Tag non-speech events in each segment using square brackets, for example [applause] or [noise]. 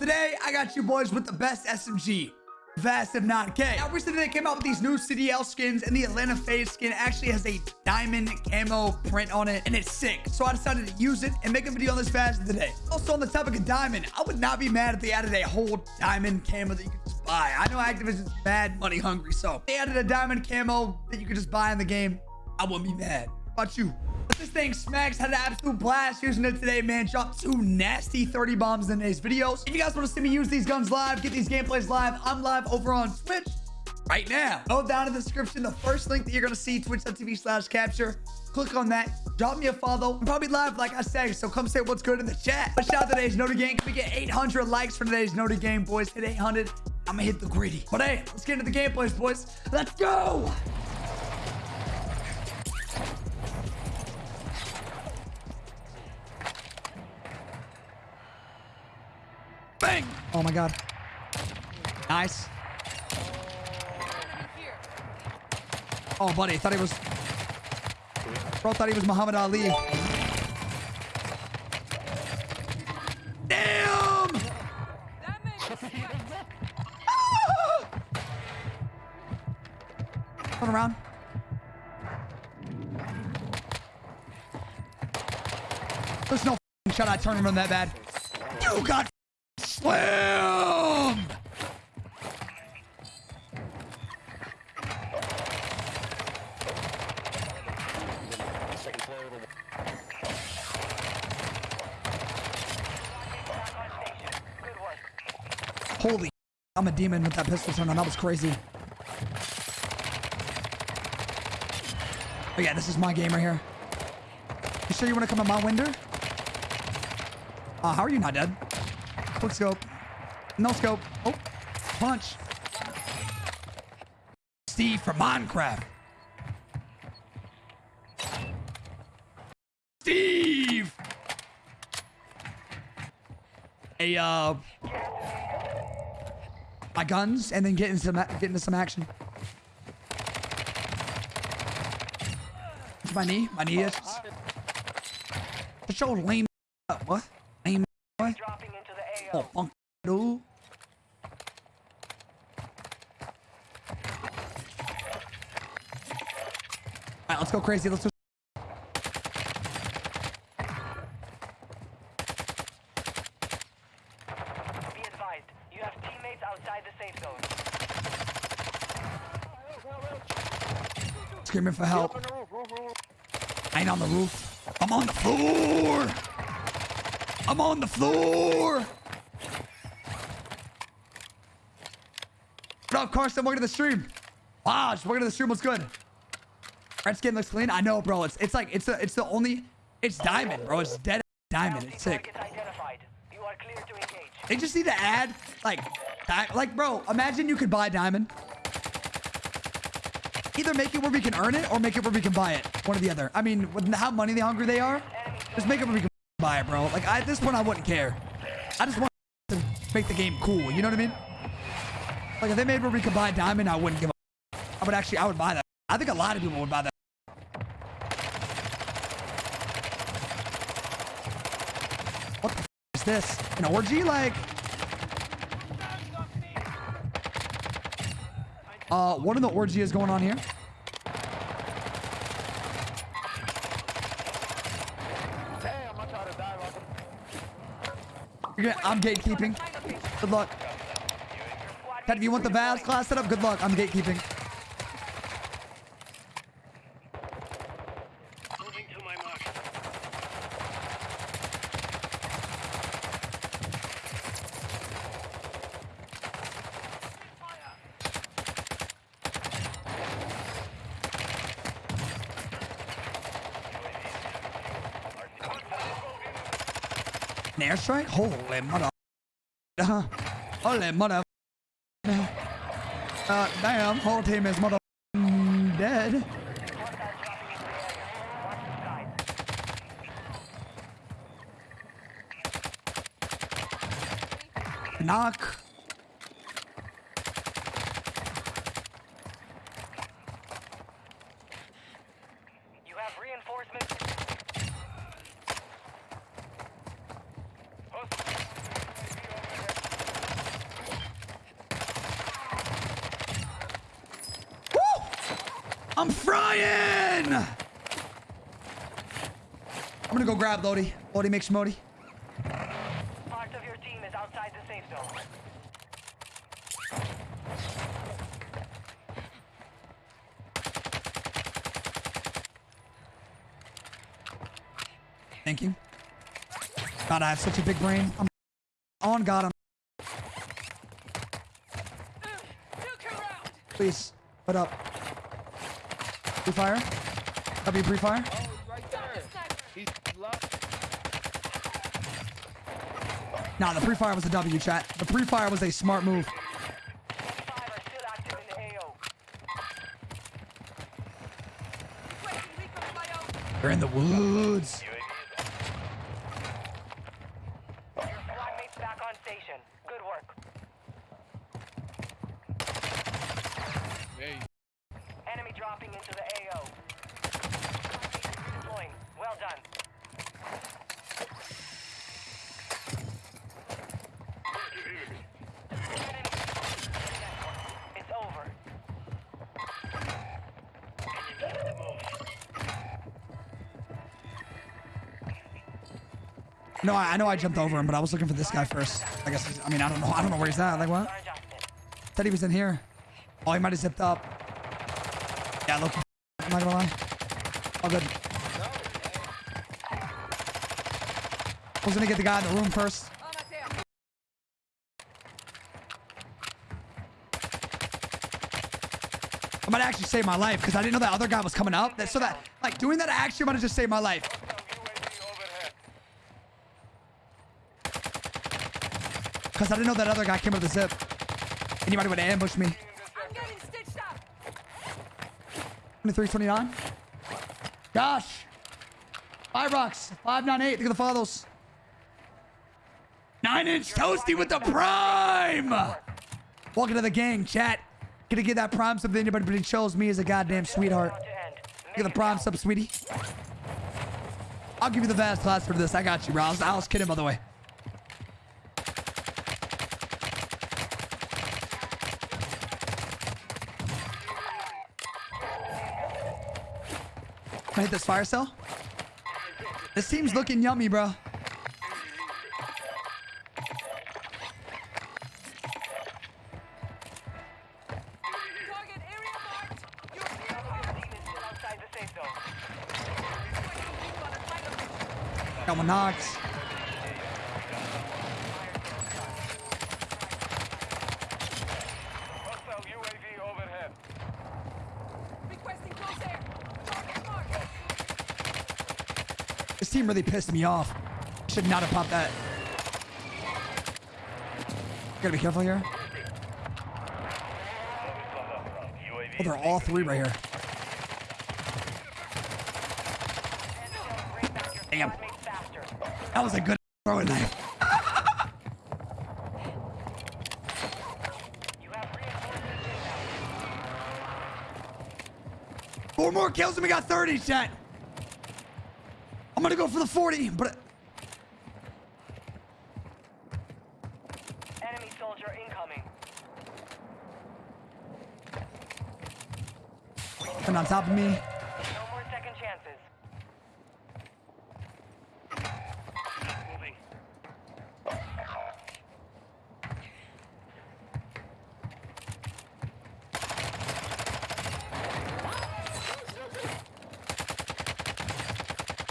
today I got you boys with the best SMG. Vaznev-9K. Now recently they came out with these new CDL skins and the Atlanta FaZe skin actually has a diamond camo print on it and it's sick. So I decided to use it and make a video on this fast today. Also on the topic of diamond, I would not be mad if they added a whole diamond camo that you could just buy. I know Activision's mad money hungry, so they added a diamond camo that you could just buy in the game. I wouldn't be mad. How about you? This thing smacks had an absolute blast using it today, man. Dropped two nasty 30 bombs in today's videos. If you guys want to see me use these guns live, get these gameplays live, I'm live over on Twitch right now. Go down in the description. The first link that you're going to see, twitch.tv slash capture. Click on that. Drop me a follow. I'm probably live, like I said, so come say what's good in the chat. But shout out today's Noti Gang. Can we get 800 likes for today's Noti Gang, boys? Hit 800. I'm going to hit the gritty. But hey, let's get into the gameplays, boys. Let's go! Oh my god. Nice. Oh, buddy, thought he was. Bro thought he was Muhammad Ali. Damn! [laughs] Turn around. There's no shot I turn around that bad. You got slammed! Holy [laughs] I'm a demon with that pistol turn on. That was crazy. Oh yeah, this is my game right here. You sure you want to come in my window? Uh, how are you not dead? Quick scope. No scope. Oh, punch. Steve from Minecraft. Steve! Hey, uh... My guns, and then get into some, get into some action. It's my knee. My knee is... Just show lame... What? Oh, funk, dude. Alright, let's go crazy. Let's do Be advised, you have teammates outside the safe zone. screaming for help. I ain't on the roof. I'm on the floor. I'm on the floor. What up, Carson? Welcome to the stream. Wow, just welcome to the stream. What's good? Red skin looks clean. I know, bro. It's it's like it's the it's the only it's diamond, bro. It's dead diamond. It's sick. They just need to add like like bro. Imagine you could buy diamond. Either make it where we can earn it or make it where we can buy it. One or the other. I mean, with how money the hungry they are, just make it where we can buy it, bro. Like I, at this point, I wouldn't care. I just want to make the game cool. You know what I mean? Like if they made where we could buy diamond, I wouldn't give a. I would actually, I would buy that. I think a lot of people would buy that. What the is this? An orgy? Like, uh, what in the orgy is going on here? Gonna, I'm gatekeeping. Good luck. Ted, if you want the Vaz class set up, good luck. I'm gatekeeping. Airstrike? Holy mother. Uh, holy mother. Uh, damn, whole team is mother dead. Knock. You have reinforcements. I'm frying. I'm gonna go grab Lodi. Lodi, make Schmody. Part of your team is outside the safe zone. Thinking. God, I have such a big brain. I'm on God. I'm please put up. Pre-fire. W pre-fire. Oh, right there. He's left. Nah, the pre-fire was a W, chat. The pre-fire was a smart move. Five are in the They're in the woods. Your squad mates back on station. Good work. Hey, Enemy dropping into the No, I, I know I jumped over him, but I was looking for this guy first. I guess. I mean, I don't know. I don't know where he's at. Like what? Said he was in here. Oh, he might have zipped up. Yeah, look. I'm not gonna lie. All good. I was gonna get the guy in the room first. I might actually save my life because I didn't know that other guy was coming up. That, so that, like, doing that actually might have just saved my life. Because I didn't know that other guy came with the zip. Anybody would have ambushed me. I'm getting stitched up. 23, 29. Gosh. Five rocks. 598. Look at the follows. Nine inch toasty with the prime. Welcome to the gang, chat. Gonna get that prime sub to anybody, but he chose me as a goddamn sweetheart. At the prime sub, sweetie. I'll give you the Vaz class for this. I got you, bro. I was, I was kidding, by the way. I hit this fire cell? This team's looking yummy, bro. Target area marked. You're clear Team is still outside the safe zone. Got one knocked. hostile UAV overhead. Requesting close air. Target marked. This team really pissed me off. Should not have popped that. Gotta be careful here. Oh, they're all three right here. Damn. That was a good throwing knife. Four more kills and we got 30, chat. I'm gonna go for the 40, but Enemy soldier incoming. and on top of me. No more second chances. Moving.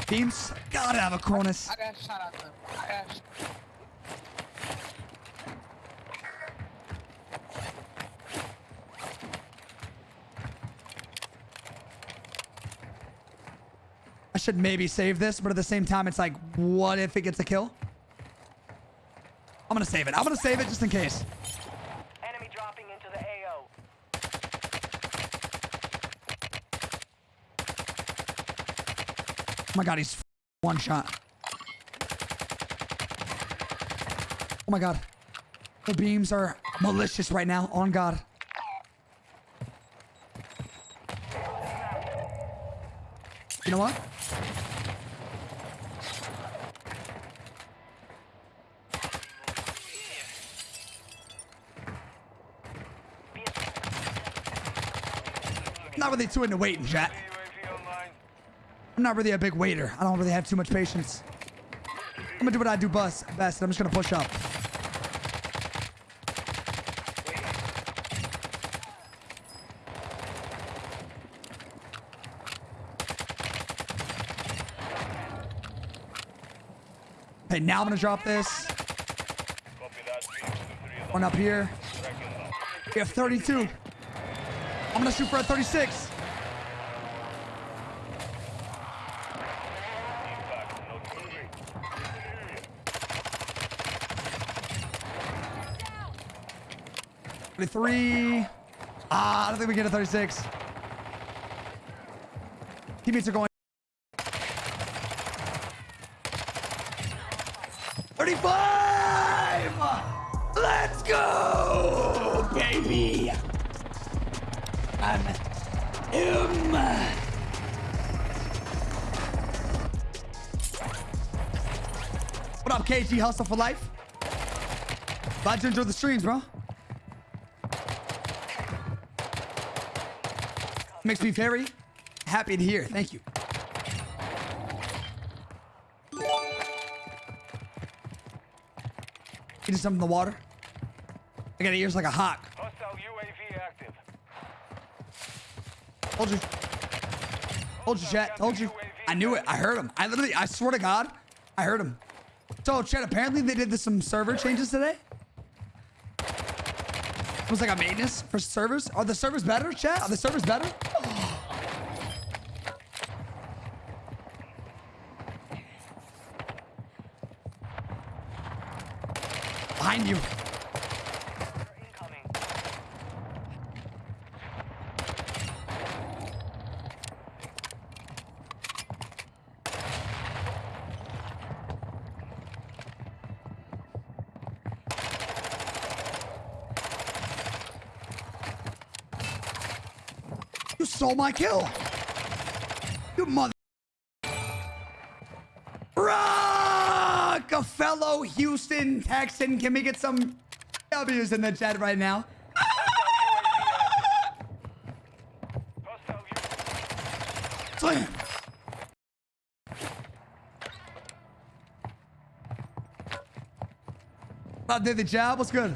Beams, gotta have a Cronus. I got shot at them. I got sh- I should maybe save this, but at the same time, it's like, what if it gets a kill? I'm gonna save it. I'm gonna save it just in case. Enemy dropping into the AO. Oh my god, he's f- one shot. Oh my god. The beams are malicious right now. On God. You know what? Not really too into waiting, chat. I'm not really a big waiter. I don't really have too much patience. I'm gonna do what I do best. Best. I'm just gonna push up. Okay, now I'm gonna drop this. One up here. We have 32. I'm gonna shoot for a 36. Thirty-three. Ah, I don't think we get a 36. Teammates are going. 35! Let's go, baby! I'm him. What up, KG Hustle for Life? Glad you enjoyed the streams, bro. Makes me very happy to hear. Thank you. Eating something in the water. I got ears like a hawk. Hostile UAV active. Told you. Told you, chat. Told you. I knew it. I heard him. I literally, I swear to God, I heard him. So, chat, apparently they did this, some server changes today. Was like a maintenance for servers. Are the servers better, chat? Are the servers better? Behind you. Stole my kill. You mother. Fellow Houston Texan. Can we get some W's in the chat right now? Slam. Bob did the job. What's good?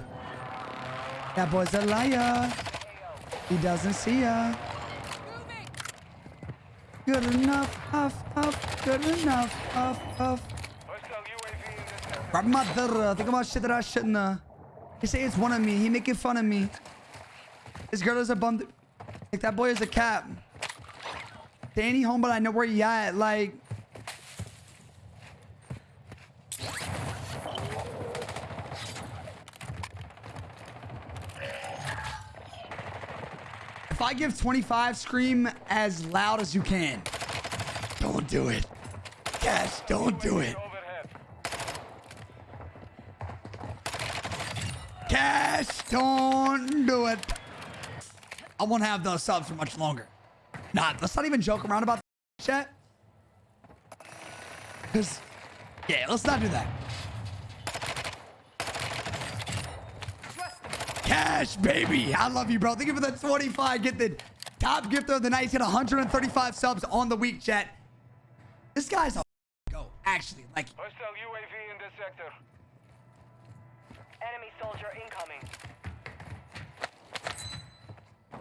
That boy's a liar. He doesn't see ya. Good enough, huff, huff. Good enough, huff, huff. Hostile UAV in this sector. Rob mother, think about shit that I shouldn't. Uh. He say it's one of me. He making fun of me. This girl is a bum. Like that boy is a cat. Danny home, but I know where he at. Like. If I give 25, scream as loud as you can. Don't do it. Cash, don't do it. Cash, don't do it. I won't have those subs for much longer. Nah, let's not even joke around about that chat. Because, yeah, let's not do that. Cash, baby. I love you, bro. Thank you for the 25 Get the Top gifter of the night. He's got 135 subs on the week, chat. This guy's a go, actually. Like, Hostile UAV in this sector. Enemy soldier incoming.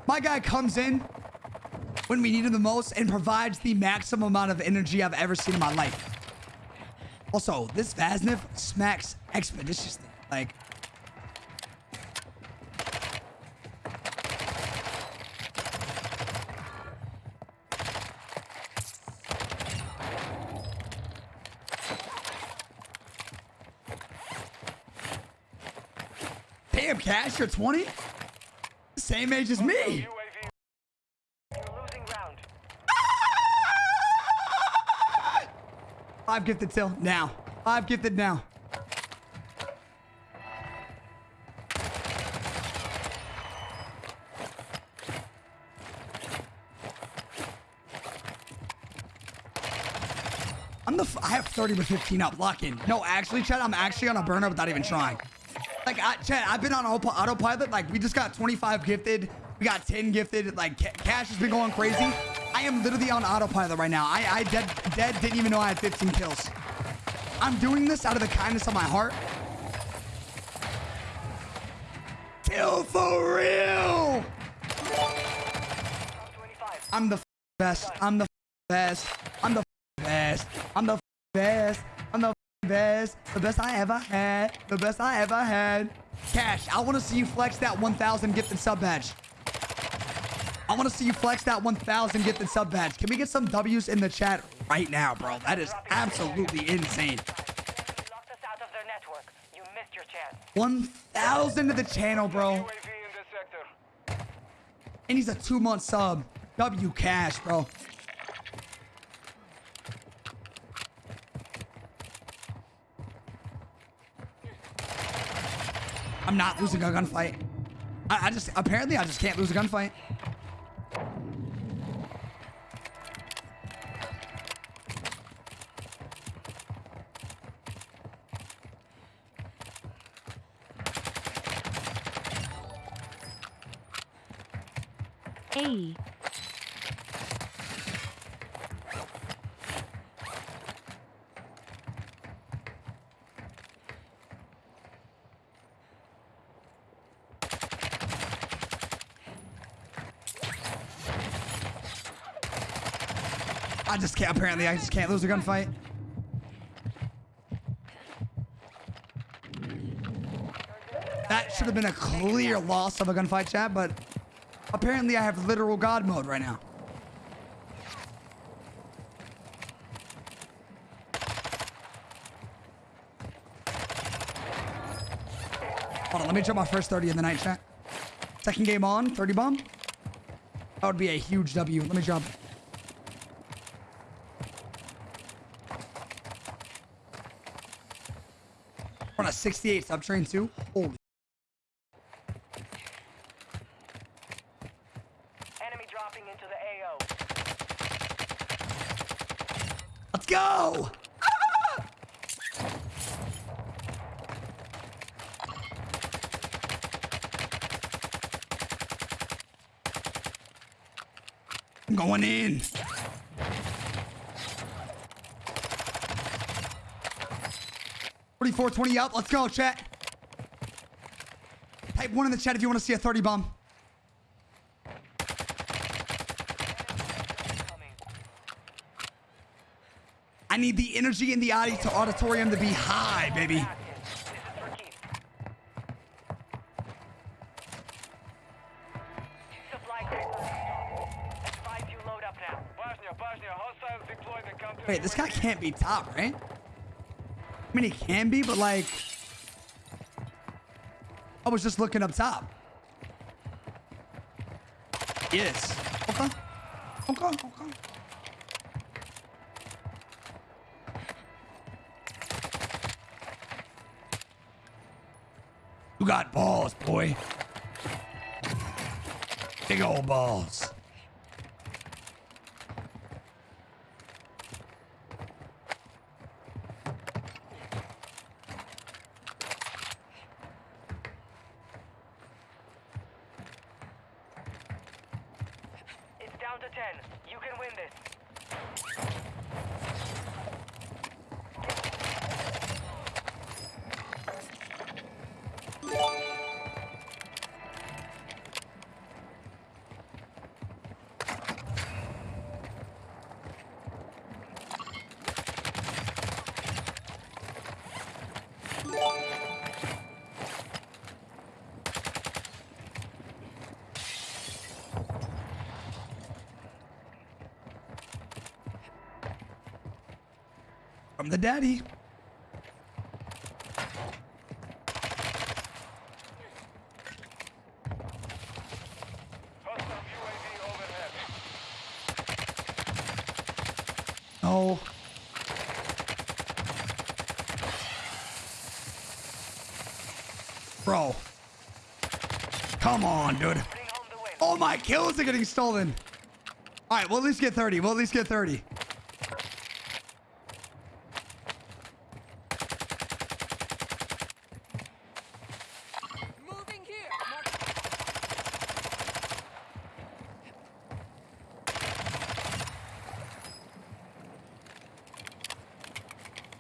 My guy comes in when we need him the most and provides the maximum amount of energy I've ever seen in my life. Also, this Vaznev smacks expeditiously. Like, damn, 20? Same age as me. [laughs] Five gifted till now. I've gifted now. I'm the. I have 30 with 15 up. Lock in. No, actually, Chad, I'm actually on a burner without even trying. Like, I, Chad, I've been on auto- autopilot. Like, we just got 25 gifted. We got 10 gifted. Like, Ca- Cash has been going crazy. I am literally on autopilot right now. I, I dead, dead didn't even know I had 15 kills. I'm doing this out of the kindness of my heart. Kill for real. Top 25. I'm the best. I'm the best. I'm the best. I'm the best. Best. The best I ever had. The best I ever had. Cash, I want to see you flex that 1,000 gifted sub badge. I want to see you flex that 1,000 gifted sub badge. Can we get some W's in the chat right now, bro? That is absolutely insane. You locked us out of their network. You missed your chance. 1,000 to the channel, bro. And he's a two month sub. W cash, bro. I'm not losing a gunfight. I, I just apparently I just can't lose a gunfight. A. I just can't. Apparently, I just can't lose a gunfight. That should have been a clear loss of a gunfight, chat, but apparently I have literal god mode right now. Hold on, let me drop my first 30 in the night chat. Second game on, 30 bomb. That would be a huge W. Let me drop. We're on a 68 subtrain too. Holy. Enemy dropping into the AO. Let's go! Ah! I'm going in. 420 up. Let's go, chat. Type one in the chat if you want to see a 30 bomb. I need the energy in the audi to auditorium to be high, baby. Wait, this guy can't be top, right? I mean, he can be, but like... I was just looking up top. Yes. Okay. Okay, okay. You got balls, boy. Big old balls. Down to 10. You can win this. From the daddy. No. Bro. Come on, dude. All my kills are getting stolen. All right, we'll at least get 30. We'll at least get 30.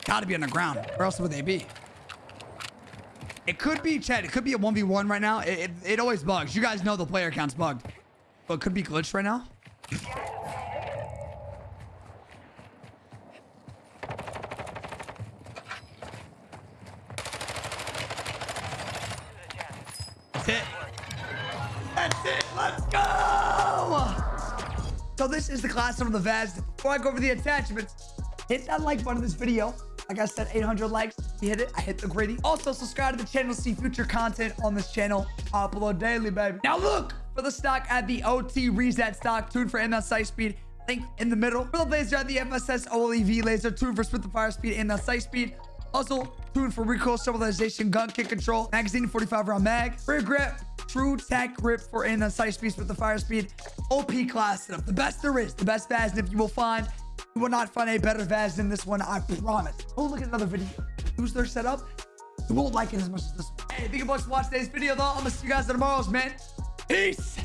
Gotta be on the ground. Where else would they be? It could be, Chad. It could be a 1v1 right now. It, it, it always bugs. You guys know the player count's bugged. But could be glitched right now. That's it. That's it. Let's go. So this is the class of the Vaz. Before I go over the attachments, hit that like button of this video. Like I said, 800 likes. You hit it. I hit the gritty. Also, subscribe to the channel to see future content on this channel. Upload daily, baby. Now look for the stock at the OT reset stock. Tuned for MS sight speed. Link in the middle. For the laser at the FSS OLEV laser. Tuned for split the fire speed and the sight speed. Also, tuned for recoil stabilization, gun kick control, magazine 45 round mag, rear grip, True-Tac grip for in the sight speed with the fire speed, OP class setup. The best there is, the best Vaznev you will find. You will not find a better Vaz than this one, I promise. Go look at another video. Use their setup. You won't like it as much as this one. Hey, thank you much for watching today's video, though. I'm gonna see you guys tomorrow's, man. Peace.